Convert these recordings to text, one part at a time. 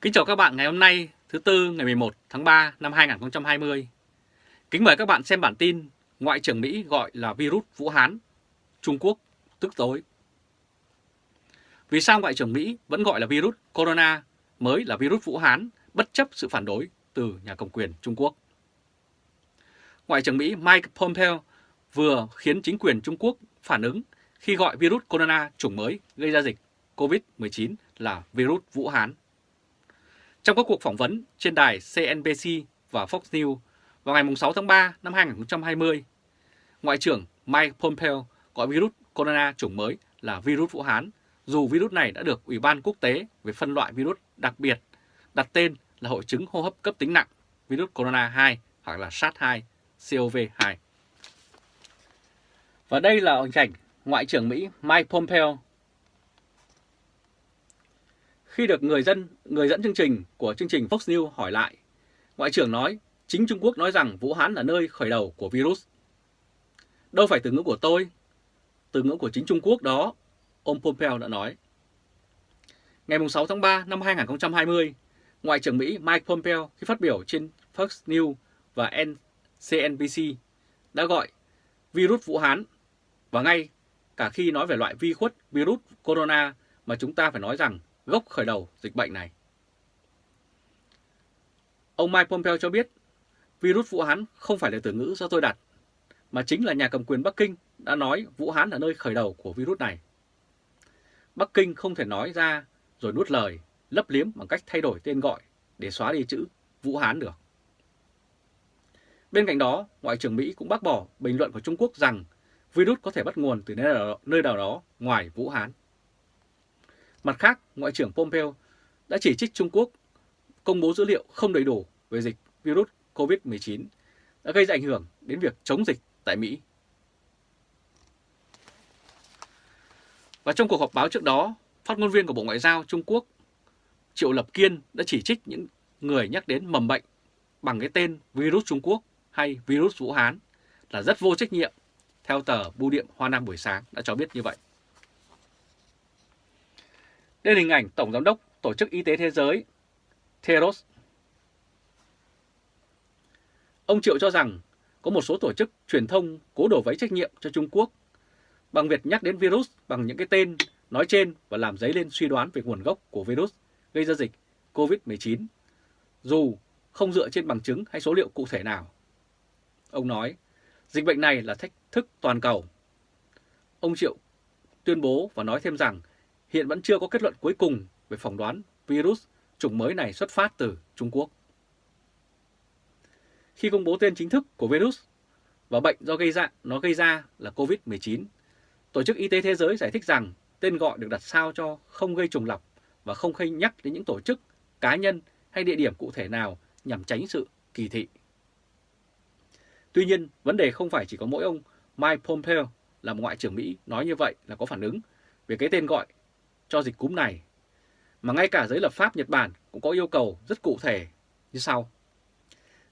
Kính chào các bạn ngày hôm nay thứ Tư ngày 11 tháng 3 năm 2020. Kính mời các bạn xem bản tin Ngoại trưởng Mỹ gọi là virus Vũ Hán, Trung Quốc tức tối. Vì sao Ngoại trưởng Mỹ vẫn gọi là virus Corona mới là virus Vũ Hán bất chấp sự phản đối từ nhà cầm quyền Trung Quốc? Ngoại trưởng Mỹ Mike Pompeo vừa khiến chính quyền Trung Quốc phản ứng khi gọi virus corona chủng mới gây ra dịch COVID-19 là virus Vũ Hán. Trong các cuộc phỏng vấn trên đài CNBC và Fox News vào ngày 6 tháng 3 năm 2020, Ngoại trưởng Mike Pompeo gọi virus corona chủng mới là virus Vũ Hán, dù virus này đã được Ủy ban quốc tế về phân loại virus đặc biệt đặt tên là hội chứng hô hấp cấp tính nặng virus corona 2 hoặc là SARS-2, CoV-2. Và đây là hình ảnh Ngoại trưởng Mỹ Mike Pompeo khi được người dân người dẫn chương trình của chương trình Fox News hỏi lại, Ngoại trưởng nói chính Trung Quốc nói rằng Vũ Hán là nơi khởi đầu của virus. Đâu phải từ ngữ của tôi, từ ngữ của chính Trung Quốc đó, ông Pompeo đã nói. Ngày 6 tháng 3 năm 2020, Ngoại trưởng Mỹ Mike Pompeo khi phát biểu trên Fox News và CNBC đã gọi virus Vũ Hán và ngay cả khi nói về loại vi khuất virus corona mà chúng ta phải nói rằng gốc khởi đầu dịch bệnh này. Ông Mike Pompeo cho biết virus Vũ Hán không phải là từ ngữ do tôi đặt, mà chính là nhà cầm quyền Bắc Kinh đã nói Vũ Hán là nơi khởi đầu của virus này. Bắc Kinh không thể nói ra rồi nuốt lời, lấp liếm bằng cách thay đổi tên gọi để xóa đi chữ Vũ Hán được. Bên cạnh đó, Ngoại trưởng Mỹ cũng bác bỏ bình luận của Trung Quốc rằng virus có thể bắt nguồn từ nơi nào, đó ngoài Vũ Hán. Mặt khác, Ngoại trưởng Pompeo đã chỉ trích Trung Quốc công bố dữ liệu không đầy đủ về dịch virus COVID-19 đã gây ra ảnh hưởng đến việc chống dịch tại Mỹ. Và trong cuộc họp báo trước đó, phát ngôn viên của Bộ Ngoại giao Trung Quốc Triệu Lập Kiên đã chỉ trích những người nhắc đến mầm bệnh bằng cái tên virus Trung Quốc hay virus Vũ Hán là rất vô trách nhiệm, theo tờ Bưu điện Hoa Nam buổi sáng đã cho biết như vậy. Đây là hình ảnh Tổng Giám đốc Tổ chức Y tế Thế giới Theros. Ông Triệu cho rằng có một số tổ chức truyền thông cố đổ vấy trách nhiệm cho Trung Quốc bằng việc nhắc đến virus bằng những cái tên nói trên và làm dấy lên suy đoán về nguồn gốc của virus gây ra dịch COVID-19, dù không dựa trên bằng chứng hay số liệu cụ thể nào. Ông nói, dịch bệnh này là thách thức toàn cầu. Ông Triệu tuyên bố và nói thêm rằng hiện vẫn chưa có kết luận cuối cùng về phỏng đoán virus chủng mới này xuất phát từ Trung Quốc. Khi công bố tên chính thức của virus và bệnh do gây ra nó gây ra là COVID-19, Tổ chức Y tế Thế giới giải thích rằng tên gọi được đặt sao cho không gây trùng lặp và không hay nhắc đến những tổ chức, cá nhân hay địa điểm cụ thể nào nhằm tránh sự kỳ thị. Tuy nhiên, vấn đề không phải chỉ có mỗi ông Mike Pompeo là một ngoại trưởng Mỹ nói như vậy là có phản ứng về cái tên gọi cho dịch cúm này, mà ngay cả giới lập pháp Nhật Bản cũng có yêu cầu rất cụ thể như sau.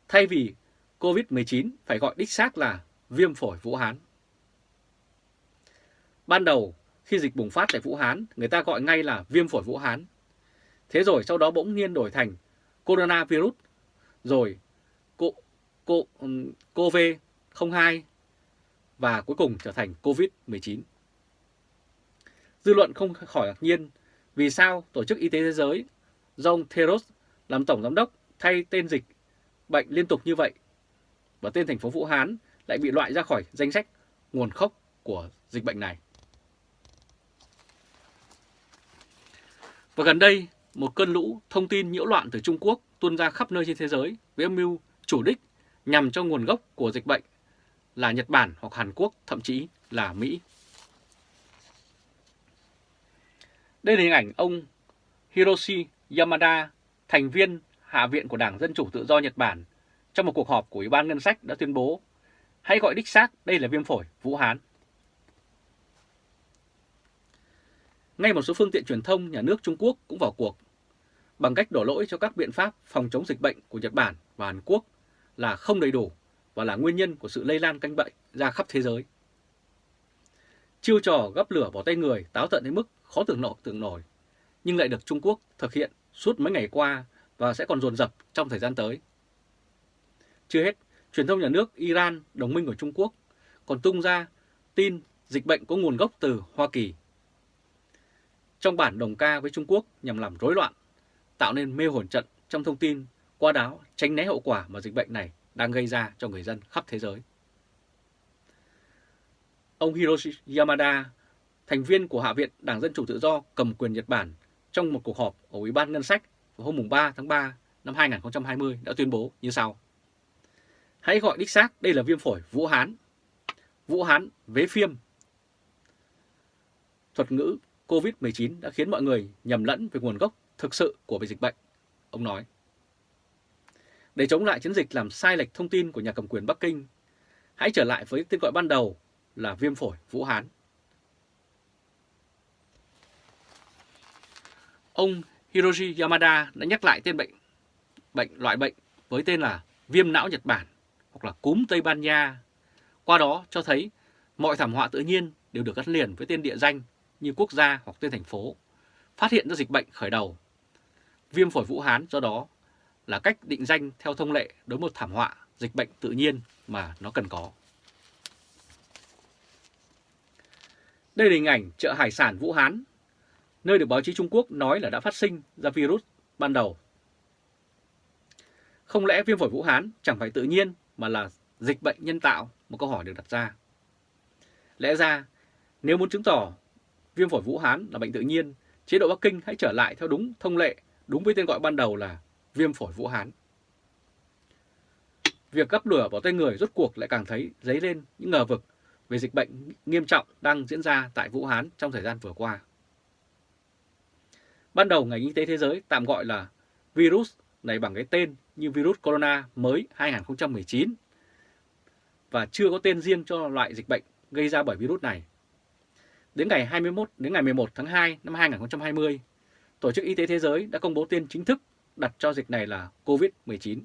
Thay vì COVID-19 phải gọi đích xác là viêm phổi Vũ Hán. Ban đầu, khi dịch bùng phát tại Vũ Hán, người ta gọi ngay là viêm phổi Vũ Hán. Thế rồi sau đó bỗng nhiên đổi thành coronavirus, rồi COVID-02 và cuối cùng trở thành COVID-19. Dư luận không khỏi ngạc nhiên vì sao Tổ chức Y tế Thế giới do ông Theros làm Tổng Giám đốc thay tên dịch bệnh liên tục như vậy và tên thành phố Vũ Hán lại bị loại ra khỏi danh sách nguồn gốc của dịch bệnh này. Và gần đây, một cơn lũ thông tin nhiễu loạn từ Trung Quốc tuôn ra khắp nơi trên thế giới với âm mưu chủ đích nhằm cho nguồn gốc của dịch bệnh là Nhật Bản hoặc Hàn Quốc, thậm chí là Mỹ. Đây là hình ảnh ông Hiroshi Yamada, thành viên Hạ viện của Đảng Dân Chủ Tự do Nhật Bản, trong một cuộc họp của Ủy ban Ngân sách đã tuyên bố hãy gọi đích xác đây là viêm phổi Vũ Hán. Ngay một số phương tiện truyền thông nhà nước Trung Quốc cũng vào cuộc bằng cách đổ lỗi cho các biện pháp phòng chống dịch bệnh của Nhật Bản và Hàn Quốc là không đầy đủ và là nguyên nhân của sự lây lan canh bệnh ra khắp thế giới. Chiêu trò gấp lửa vào tay người táo tận đến mức khó tưởng nổi tưởng nổi, nhưng lại được Trung Quốc thực hiện suốt mấy ngày qua và sẽ còn dồn dập trong thời gian tới. Chưa hết, truyền thông nhà nước Iran, đồng minh của Trung Quốc, còn tung ra tin dịch bệnh có nguồn gốc từ Hoa Kỳ. Trong bản đồng ca với Trung Quốc nhằm làm rối loạn, tạo nên mê hồn trận trong thông tin, qua đó tránh né hậu quả mà dịch bệnh này đang gây ra cho người dân khắp thế giới. Ông Hiroshi Yamada, thành viên của Hạ viện Đảng Dân Chủ Tự Do cầm quyền Nhật Bản trong một cuộc họp ở Ủy ban Ngân sách vào hôm 3 tháng 3 năm 2020 đã tuyên bố như sau. Hãy gọi đích xác đây là viêm phổi Vũ Hán. Vũ Hán vế phiêm. Thuật ngữ COVID-19 đã khiến mọi người nhầm lẫn về nguồn gốc thực sự của dịch bệnh, ông nói. Để chống lại chiến dịch làm sai lệch thông tin của nhà cầm quyền Bắc Kinh, hãy trở lại với tên gọi ban đầu là viêm phổi Vũ Hán. Ông Hiroshi Yamada đã nhắc lại tên bệnh bệnh loại bệnh với tên là viêm não Nhật Bản hoặc là cúm Tây Ban Nha. Qua đó cho thấy mọi thảm họa tự nhiên đều được gắn liền với tên địa danh như quốc gia hoặc tên thành phố, phát hiện ra dịch bệnh khởi đầu. Viêm phổi Vũ Hán do đó là cách định danh theo thông lệ đối một thảm họa dịch bệnh tự nhiên mà nó cần có. Đây là hình ảnh chợ hải sản Vũ Hán, nơi được báo chí Trung Quốc nói là đã phát sinh ra virus ban đầu. Không lẽ viêm phổi Vũ Hán chẳng phải tự nhiên mà là dịch bệnh nhân tạo? Một câu hỏi được đặt ra. Lẽ ra, nếu muốn chứng tỏ viêm phổi Vũ Hán là bệnh tự nhiên, chế độ Bắc Kinh hãy trở lại theo đúng thông lệ, đúng với tên gọi ban đầu là viêm phổi Vũ Hán. Việc gắp lửa vào tay người rốt cuộc lại càng thấy dấy lên những ngờ vực về dịch bệnh nghiêm trọng đang diễn ra tại Vũ Hán trong thời gian vừa qua. Ban đầu ngành y tế thế giới tạm gọi là virus này bằng cái tên như virus corona mới 2019 và chưa có tên riêng cho loại dịch bệnh gây ra bởi virus này. Đến ngày 21 đến ngày 11 tháng 2 năm 2020, Tổ chức Y tế Thế giới đã công bố tên chính thức đặt cho dịch này là COVID-19.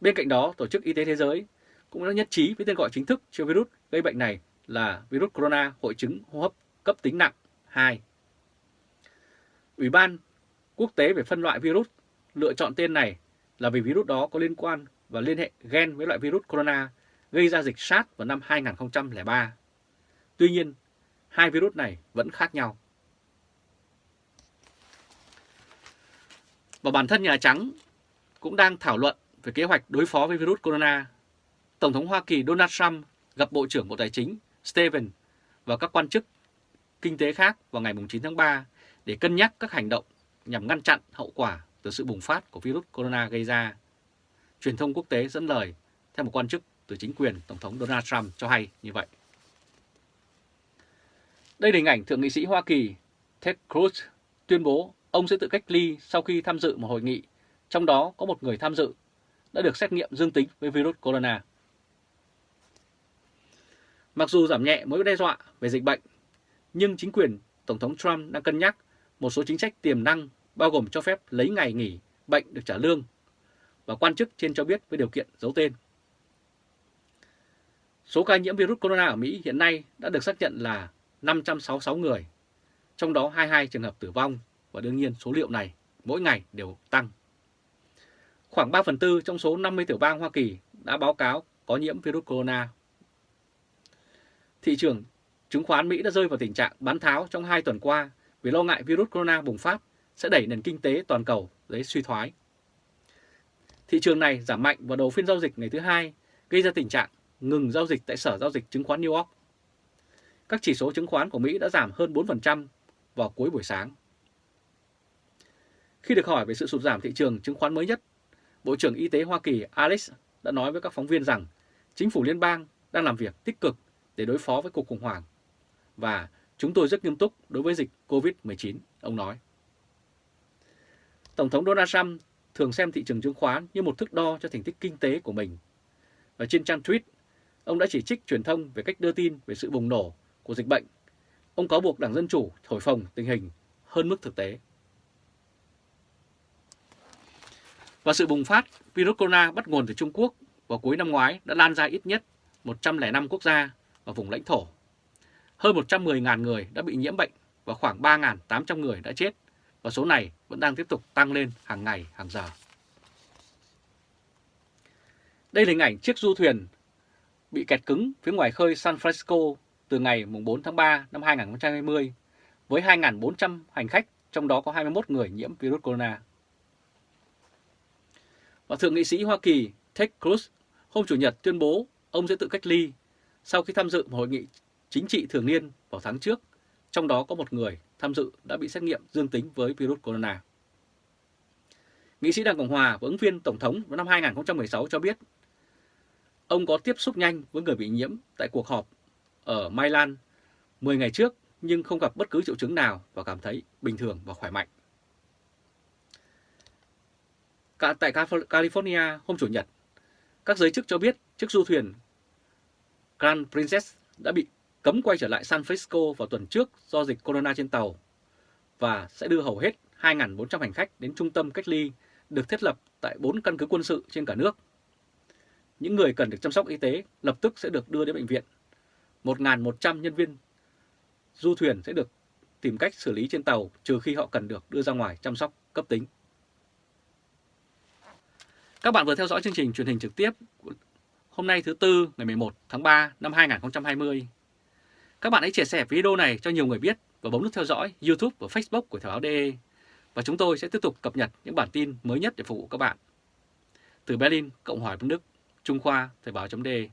Bên cạnh đó, Tổ chức Y tế Thế giới cũng đã nhất trí với tên gọi chính thức cho virus gây bệnh này là virus corona hội chứng hô hấp cấp tính nặng 2. Ủy ban quốc tế về phân loại virus lựa chọn tên này là vì virus đó có liên quan và liên hệ gen với loại virus corona gây ra dịch SARS vào năm 2003. Tuy nhiên, hai virus này vẫn khác nhau. Và bản thân Nhà Trắng cũng đang thảo luận về kế hoạch đối phó với virus corona. Tổng thống Hoa Kỳ Donald Trump gặp Bộ trưởng Bộ Tài chính Steven và các quan chức kinh tế khác vào ngày 9 tháng 3 để cân nhắc các hành động nhằm ngăn chặn hậu quả từ sự bùng phát của virus corona gây ra. Truyền thông quốc tế dẫn lời theo một quan chức từ chính quyền Tổng thống Donald Trump cho hay như vậy. Đây là hình ảnh Thượng nghị sĩ Hoa Kỳ Ted Cruz tuyên bố ông sẽ tự cách ly sau khi tham dự một hội nghị, trong đó có một người tham dự đã được xét nghiệm dương tính với virus corona. Mặc dù giảm nhẹ mối đe dọa về dịch bệnh, nhưng chính quyền Tổng thống Trump đang cân nhắc một số chính sách tiềm năng bao gồm cho phép lấy ngày nghỉ bệnh được trả lương và quan chức trên cho biết với điều kiện giấu tên. Số ca nhiễm virus corona ở Mỹ hiện nay đã được xác nhận là 566 người, trong đó 22 trường hợp tử vong và đương nhiên số liệu này mỗi ngày đều tăng. Khoảng 3 phần tư trong số 50 tiểu bang Hoa Kỳ đã báo cáo có nhiễm virus corona. Thị trường chứng khoán Mỹ đã rơi vào tình trạng bán tháo trong 2 tuần qua vì lo ngại virus corona bùng phát sẽ đẩy nền kinh tế toàn cầu tới suy thoái. Thị trường này giảm mạnh vào đầu phiên giao dịch ngày thứ hai, gây ra tình trạng ngừng giao dịch tại Sở Giao dịch Chứng khoán New York. Các chỉ số chứng khoán của Mỹ đã giảm hơn 4% vào cuối buổi sáng. Khi được hỏi về sự sụt giảm thị trường chứng khoán mới nhất, Bộ trưởng Y tế Hoa Kỳ Alex đã nói với các phóng viên rằng chính phủ liên bang đang làm việc tích cực để đối phó với cuộc khủng hoảng và chúng tôi rất nghiêm túc đối với dịch COVID-19, ông nói. Tổng thống Donald Trump thường xem thị trường chứng khoán như một thước đo cho thành tích kinh tế của mình. Và trên trang tweet, ông đã chỉ trích truyền thông về cách đưa tin về sự bùng nổ của dịch bệnh. Ông cáo buộc Đảng Dân Chủ thổi phồng tình hình hơn mức thực tế. Và sự bùng phát virus corona bắt nguồn từ Trung Quốc vào cuối năm ngoái đã lan ra ít nhất 105 quốc gia và vùng lãnh thổ. Hơn 110.000 người đã bị nhiễm bệnh và khoảng 3.800 người đã chết và số này vẫn đang tiếp tục tăng lên hàng ngày, hàng giờ. Đây là hình ảnh chiếc du thuyền bị kẹt cứng phía ngoài khơi San Francisco từ ngày 4 tháng 3 năm 2020 với 2.400 hành khách, trong đó có 21 người nhiễm virus corona. Và Thượng nghị sĩ Hoa Kỳ Ted Cruz hôm Chủ nhật tuyên bố ông sẽ tự cách ly sau khi tham dự một hội nghị chính trị thường niên vào tháng trước, trong đó có một người tham dự đã bị xét nghiệm dương tính với virus corona. Nghị sĩ Đảng Cộng Hòa và ứng viên Tổng thống vào năm 2016 cho biết ông có tiếp xúc nhanh với người bị nhiễm tại cuộc họp ở Milan 10 ngày trước nhưng không gặp bất cứ triệu chứng nào và cảm thấy bình thường và khỏe mạnh. Cả tại California hôm Chủ nhật, các giới chức cho biết chiếc du thuyền Grand Princess đã bị cấm quay trở lại San Francisco vào tuần trước do dịch corona trên tàu và sẽ đưa hầu hết 2.400 hành khách đến trung tâm cách ly được thiết lập tại 4 căn cứ quân sự trên cả nước. Những người cần được chăm sóc y tế lập tức sẽ được đưa đến bệnh viện. 1.100 nhân viên du thuyền sẽ được tìm cách xử lý trên tàu trừ khi họ cần được đưa ra ngoài chăm sóc cấp tính. Các bạn vừa theo dõi chương trình truyền hình trực tiếp hôm nay thứ Tư, ngày 11 tháng 3 năm 2020. Các bạn hãy chia sẻ video này cho nhiều người biết và bấm nút theo dõi YouTube và Facebook của Thời báo DE. Và chúng tôi sẽ tiếp tục cập nhật những bản tin mới nhất để phục vụ các bạn. Từ Berlin, Cộng hòa Bắc Đức, Trung Khoa, Thời báo.de